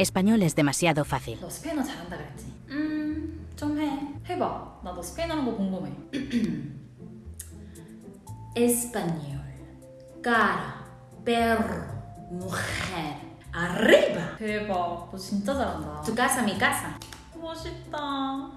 Español es demasiado fácil. Español. Cara. Perro. Mujer. Arriba. Tu casa, mi casa.